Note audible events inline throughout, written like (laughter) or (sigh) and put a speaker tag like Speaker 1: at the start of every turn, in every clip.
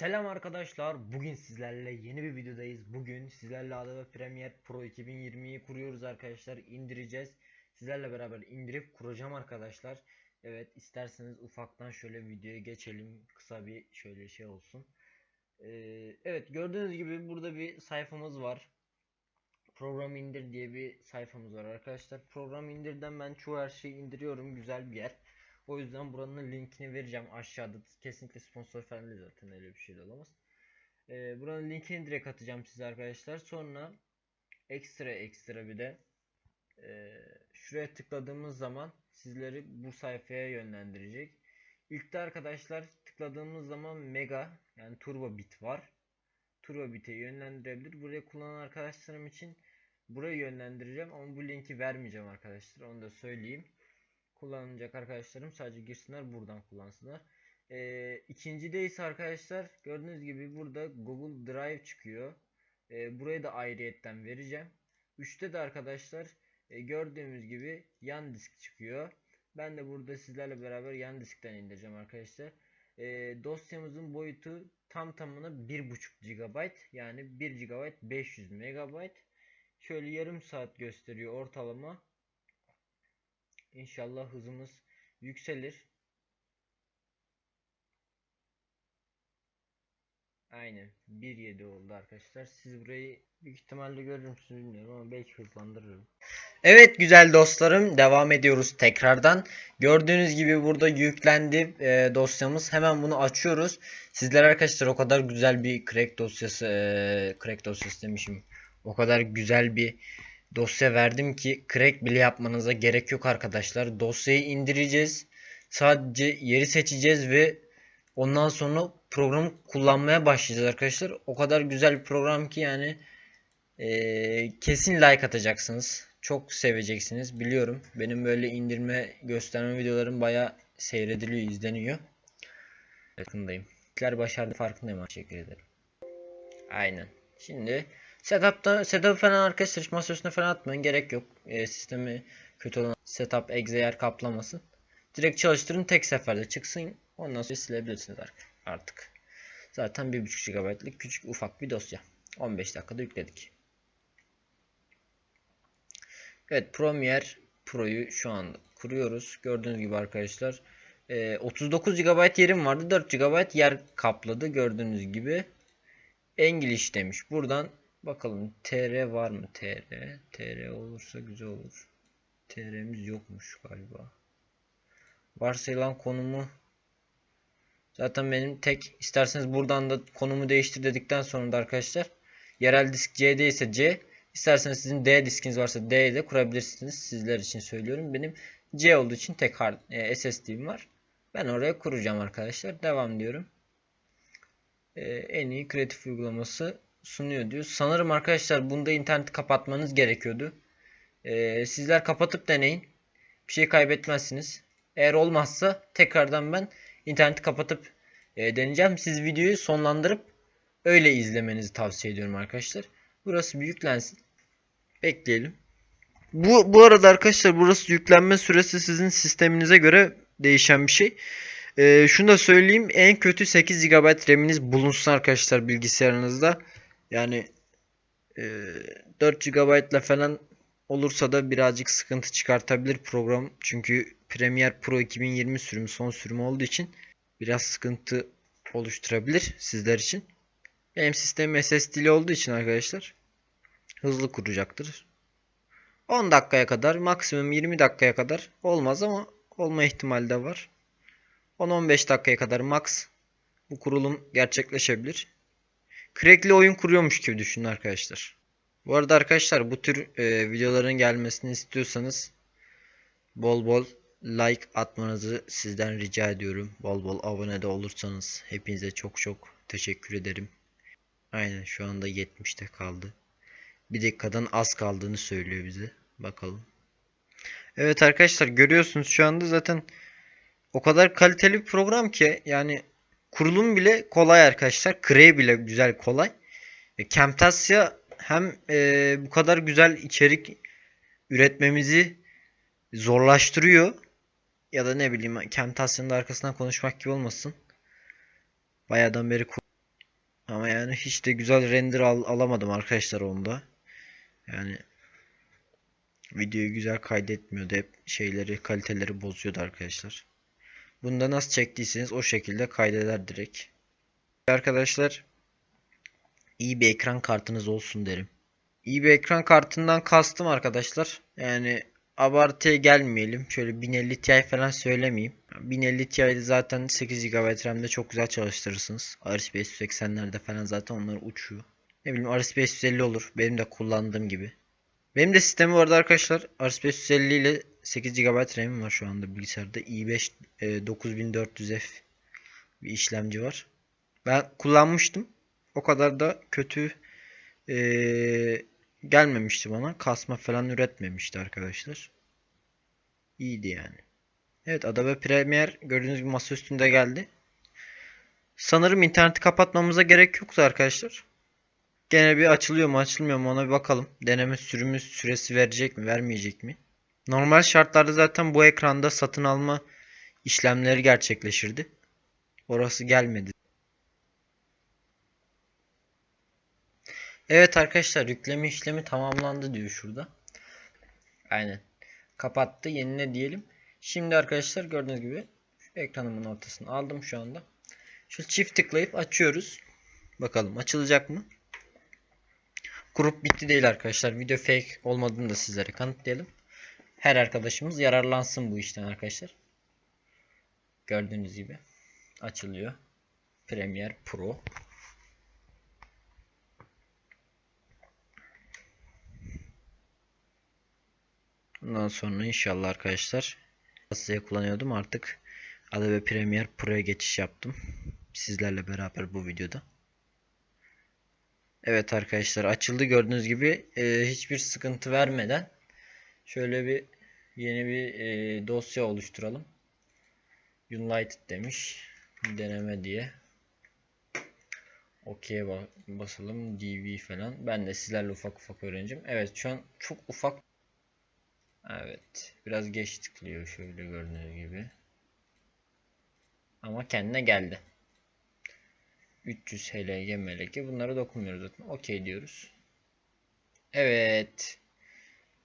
Speaker 1: Selam arkadaşlar. Bugün sizlerle yeni bir videodayız. Bugün sizlerle Adobe Premiere Pro 2020'yi kuruyoruz arkadaşlar. İndireceğiz. Sizlerle beraber indirip kuracağım arkadaşlar. Evet isterseniz ufaktan şöyle videoya geçelim. Kısa bir şöyle şey olsun. Ee, evet gördüğünüz gibi burada bir sayfamız var. Program indir diye bir sayfamız var arkadaşlar. Program indirden ben çoğu her şeyi indiriyorum. Güzel bir yer. O yüzden buranın linkini vereceğim aşağıda. Kesinlikle sponsor falan değil zaten öyle bir şey de olamaz. Ee, buranın linkini direkt atacağım size arkadaşlar. Sonra ekstra ekstra bir de e, şuraya tıkladığımız zaman sizleri bu sayfaya yönlendirecek. İlk de arkadaşlar tıkladığımız zaman mega yani turbo bit var. Turbo bit'e yönlendirebilir. Buraya kullanan arkadaşlarım için buraya yönlendireceğim ama bu linki vermeyeceğim arkadaşlar. Onu da söyleyeyim kullanacak arkadaşlarım sadece girsinler buradan kullansınlar. Ee, ikincide ise arkadaşlar gördüğünüz gibi burada Google Drive çıkıyor. Ee, burayı da ayrıyetten vereceğim. Üçte de arkadaşlar e, gördüğümüz gibi yan disk çıkıyor. Ben de burada sizlerle beraber yan diskten indireceğim arkadaşlar. Ee, dosyamızın boyutu tam tamına 1.5 GB yani 1 GB 500 MB. Şöyle yarım saat gösteriyor ortalama. İnşallah hızımız yükselir. Aynen 1.7 oldu arkadaşlar. Siz burayı büyük ihtimalle görür müsünüz bilmiyorum ama belki hızlandırırım. Evet güzel dostlarım devam ediyoruz tekrardan. Gördüğünüz gibi burada yüklendi e, dosyamız. Hemen bunu açıyoruz. Sizler arkadaşlar o kadar güzel bir crack dosyası e, crack dosyası demişim. O kadar güzel bir dosya verdim ki crack bile yapmanıza gerek yok arkadaşlar. Dosyayı indireceğiz. Sadece yeri seçeceğiz ve ondan sonra programı kullanmaya başlayacağız arkadaşlar. O kadar güzel bir program ki yani ee, kesin like atacaksınız. Çok seveceksiniz biliyorum. Benim böyle indirme gösterme videolarım baya seyrediliyor, izleniyor. Yakındayım. İlkler başardı farkındayım. Teşekkür ederim. Aynen. Şimdi Setup'ta setup falan arkadaşlar hiç masa üstüne falan atmayın gerek yok. E, sistemi kötü olan setup exe yer kaplamasın. Direkt çalıştırın tek seferde çıksın. Ondan sonra silebilirsiniz artık. Zaten 1.5 GB'lık küçük ufak bir dosya. 15 dakikada yükledik. Evet Premiere Pro'yu şu anda kuruyoruz. Gördüğünüz gibi arkadaşlar. E, 39 GB yerim vardı. 4 GB yer kapladı. Gördüğünüz gibi. English demiş. Buradan Bakalım TR var mı TR? TR olursa güzel olur. TR'miz yokmuş galiba. Varsayılan konumu zaten benim tek isterseniz buradan da konumu değiştir dedikten sonra da arkadaşlar yerel disk C'de ise C isterseniz sizin D diskiniz varsa D'ye de kurabilirsiniz. Sizler için söylüyorum. Benim C olduğu için tek hard, e, SSD'm var. Ben oraya kuracağım arkadaşlar. Devam diyorum. E, en iyi kreatif uygulaması sunuyor diyor. Sanırım arkadaşlar bunda interneti kapatmanız gerekiyordu. Ee, sizler kapatıp deneyin. Bir şey kaybetmezsiniz. Eğer olmazsa tekrardan ben interneti kapatıp e, deneyeceğim. Siz videoyu sonlandırıp öyle izlemenizi tavsiye ediyorum arkadaşlar. Burası bir yüklensin. Bekleyelim. Bu, bu arada arkadaşlar burası yüklenme süresi sizin sisteminize göre değişen bir şey. Ee, şunu da söyleyeyim. En kötü 8 GB RAM'iniz bulunsun arkadaşlar bilgisayarınızda. Yani e, 4 GB ile falan olursa da birazcık sıkıntı çıkartabilir program. Çünkü Premiere Pro 2020 sürümü son sürüm olduğu için biraz sıkıntı oluşturabilir sizler için. Benim sistemim SSD'li olduğu için arkadaşlar hızlı kuracaktır. 10 dakikaya kadar maksimum 20 dakikaya kadar olmaz ama olma ihtimali de var. 10-15 dakikaya kadar max bu kurulum gerçekleşebilir. Crack'li oyun kuruyormuş gibi düşünün arkadaşlar. Bu arada arkadaşlar bu tür e, videoların gelmesini istiyorsanız bol bol like atmanızı sizden rica ediyorum. Bol bol abone de olursanız hepinize çok çok teşekkür ederim. Aynen şu anda 70'te kaldı. Bir dakikadan az kaldığını söylüyor bize. Bakalım. Evet arkadaşlar görüyorsunuz şu anda zaten o kadar kaliteli bir program ki yani kurulum bile kolay arkadaşlar. Cray bile güzel kolay. E, Camtasia hem e, bu kadar güzel içerik üretmemizi zorlaştırıyor. Ya da ne bileyim Camtasia'nın da arkasından konuşmak gibi olmasın. Bayağıdan beri Ama yani hiç de güzel render al- alamadım arkadaşlar onda. Yani videoyu güzel kaydetmiyordu. Hep şeyleri, kaliteleri bozuyordu arkadaşlar. Bunda nasıl çektiyseniz o şekilde kaydeder direkt. Arkadaşlar iyi bir ekran kartınız olsun derim. İyi bir ekran kartından kastım arkadaşlar. Yani abartıya gelmeyelim. Şöyle 1050 Ti falan söylemeyeyim. 1050 Ti'de zaten 8 GB RAM'de çok güzel çalıştırırsınız. RSP 580'lerde falan zaten onlar uçuyor. Ne bileyim RSP 550 olur. Benim de kullandığım gibi. Benim de sistemi vardı arkadaşlar. RSP 550 ile 8 GB RAM'im var şu anda bilgisayarda. i5 e, 9400F bir işlemci var. Ben kullanmıştım. O kadar da kötü e, gelmemişti bana. Kasma falan üretmemişti arkadaşlar. İyiydi yani. Evet Adobe Premiere gördüğünüz gibi masa üstünde geldi. Sanırım interneti kapatmamıza gerek yoktu arkadaşlar. Gene bir açılıyor mu açılmıyor mu ona bir bakalım. Deneme sürümü süresi verecek mi vermeyecek mi? Normal şartlarda zaten bu ekranda satın alma işlemleri gerçekleşirdi. Orası gelmedi. Evet arkadaşlar yükleme işlemi tamamlandı diyor şurada. Aynen. Kapattı. Yenile diyelim. Şimdi arkadaşlar gördüğünüz gibi ekranımın ortasını aldım şu anda. Şu çift tıklayıp açıyoruz. Bakalım açılacak mı? Grup bitti değil arkadaşlar. Video fake olmadığını da sizlere kanıtlayalım. Her arkadaşımız yararlansın bu işten arkadaşlar. Gördüğünüz gibi açılıyor. Premiere Pro. Bundan sonra inşallah arkadaşlar size kullanıyordum artık Adobe Premiere Pro'ya geçiş yaptım. Sizlerle beraber bu videoda. Evet arkadaşlar açıldı gördüğünüz gibi e, hiçbir sıkıntı vermeden şöyle bir yeni bir e, dosya oluşturalım. United demiş deneme diye. OK'ye basalım. DV falan. Ben de sizlerle ufak ufak öğreneceğim. Evet şu an çok ufak Evet. Biraz geç tıklıyor şöyle gördüğünüz gibi. Ama kendine geldi. 300 HLG MLG bunlara dokunmuyoruz zaten. Okey diyoruz. Evet.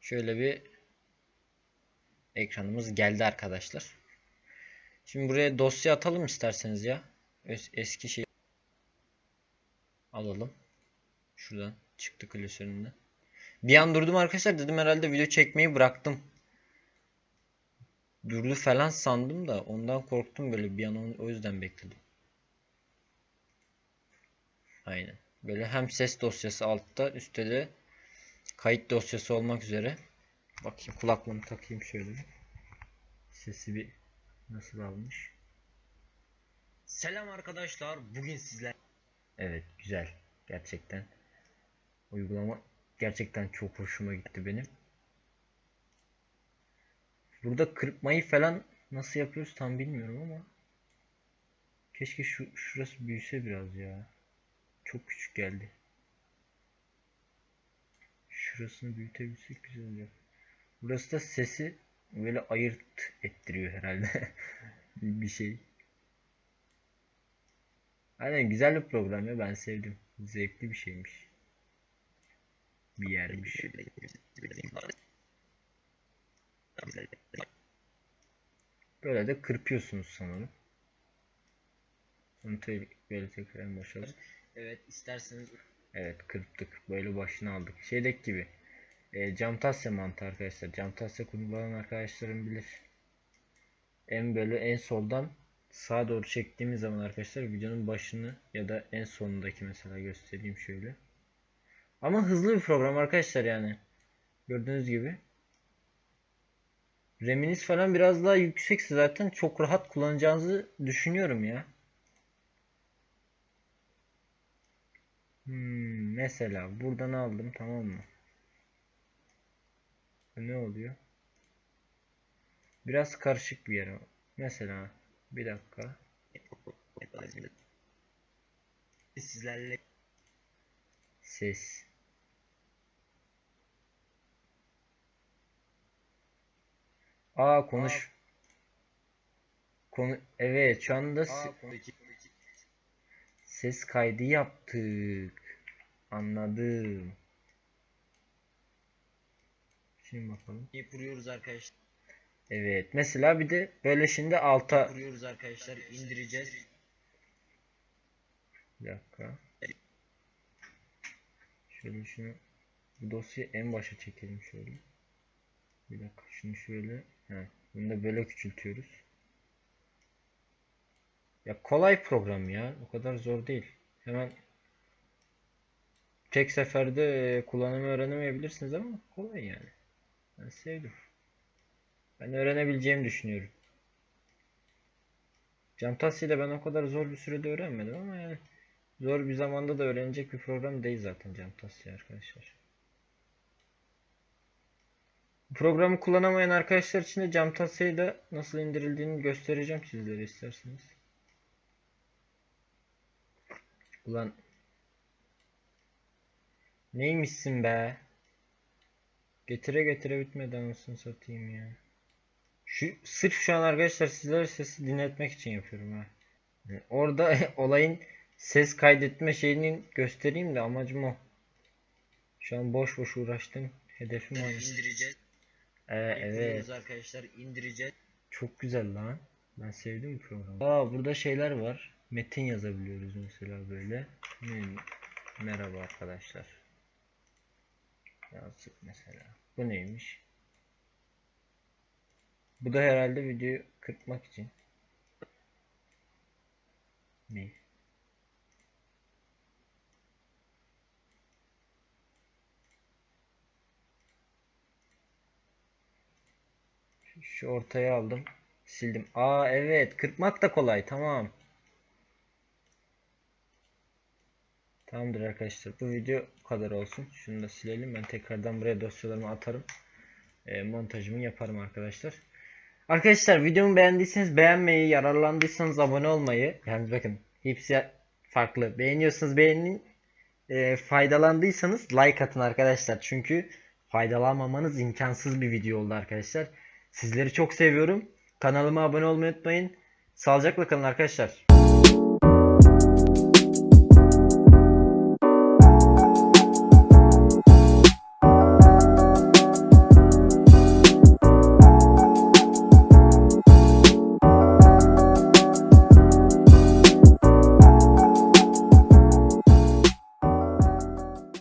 Speaker 1: Şöyle bir ekranımız geldi arkadaşlar. Şimdi buraya dosya atalım isterseniz ya. Eski şey alalım. Şuradan çıktı klasöründen. Bir an durdum arkadaşlar dedim herhalde video çekmeyi bıraktım. Durdu falan sandım da ondan korktum böyle bir an o yüzden bekledim. Aynen. Böyle hem ses dosyası altta üstte de kayıt dosyası olmak üzere. Bakayım kulaklığımı takayım şöyle. Sesi bir nasıl almış. Selam arkadaşlar. Bugün sizler. Evet güzel. Gerçekten. Uygulama gerçekten çok hoşuma gitti benim. Burada kırpmayı falan nasıl yapıyoruz tam bilmiyorum ama keşke şu şurası büyüse biraz ya. Çok küçük geldi. Şurasını büyütebilsek güzel olacak. Burası da sesi böyle ayırt ettiriyor herhalde. (laughs) bir şey. Aynen güzel bir program ya ben sevdim. Zevkli bir şeymiş bir yermiş. Böyle de kırpıyorsunuz sanırım. Onu böyle tekrar başa Evet isterseniz Evet kırptık. Böyle başını aldık. Şeydeki gibi. E, Camtasya mantığı arkadaşlar. Camtasya kullanan arkadaşlarım bilir. En böyle en soldan sağa doğru çektiğimiz zaman arkadaşlar videonun başını ya da en sonundaki mesela göstereyim şöyle. Ama hızlı bir program arkadaşlar yani. Gördüğünüz gibi. RAM'iniz falan biraz daha yüksekse zaten çok rahat kullanacağınızı düşünüyorum ya. Hmm, mesela buradan aldım tamam mı? Ne oluyor? Biraz karışık bir yer. Mesela bir dakika. Sizlerle ses Aa konuş. Konu evet şu anda ses kaydı yaptık. Anladım. Şimdi bakalım.
Speaker 2: kuruyoruz arkadaşlar.
Speaker 1: Evet. Mesela bir de böyle şimdi alta
Speaker 2: Kuruyoruz arkadaşlar. indireceğiz.
Speaker 1: bir dakika. Şöyle şunu bu dosyayı en başa çekelim şöyle. Bir dakika şunu şöyle. He, bunu da böyle küçültüyoruz. Ya kolay program ya. O kadar zor değil. Hemen tek seferde kullanımı öğrenemeyebilirsiniz ama kolay yani. Ben sevdim. Ben öğrenebileceğimi düşünüyorum. Camtasia ile ben o kadar zor bir sürede öğrenmedim ama yani zor bir zamanda da öğrenecek bir program değil zaten Camtasia arkadaşlar. Programı kullanamayan arkadaşlar için de Camtasia'yı da nasıl indirildiğini göstereceğim sizlere isterseniz. Ulan neymişsin be? Getire getire bitmedi anasını satayım ya. Şu sırf şu an arkadaşlar sizlere sesi dinletmek için yapıyorum ha. Yani orada (laughs) olayın ses kaydetme şeyini göstereyim de amacım o. Şu an boş boş uğraştım. Hedefim o.
Speaker 2: indireceğiz.
Speaker 1: Ee, evet.
Speaker 2: Arkadaşlar. indireceğiz.
Speaker 1: Çok güzel lan. Ben sevdim bu programı. Aa burada şeyler var. Metin yazabiliyoruz mesela böyle. Ne? Merhaba arkadaşlar. Yazdık mesela. Bu neymiş? Bu da herhalde videoyu kırpmak için. Şu- Şu ortaya aldım. Sildim. Aa evet. Kırpmak da kolay. Tamam. Tamamdır arkadaşlar. Bu video bu kadar olsun. Şunu da silelim. Ben tekrardan buraya dosyalarımı atarım. E, montajımı yaparım arkadaşlar. Arkadaşlar videomu beğendiyseniz beğenmeyi, yararlandıysanız abone olmayı. Yani bakın hepsi farklı. Beğeniyorsanız beğenin. E, faydalandıysanız like atın arkadaşlar. Çünkü faydalanmamanız imkansız bir video oldu arkadaşlar. Sizleri çok seviyorum. Kanalıma abone olmayı unutmayın. Sağlıcakla kalın arkadaşlar.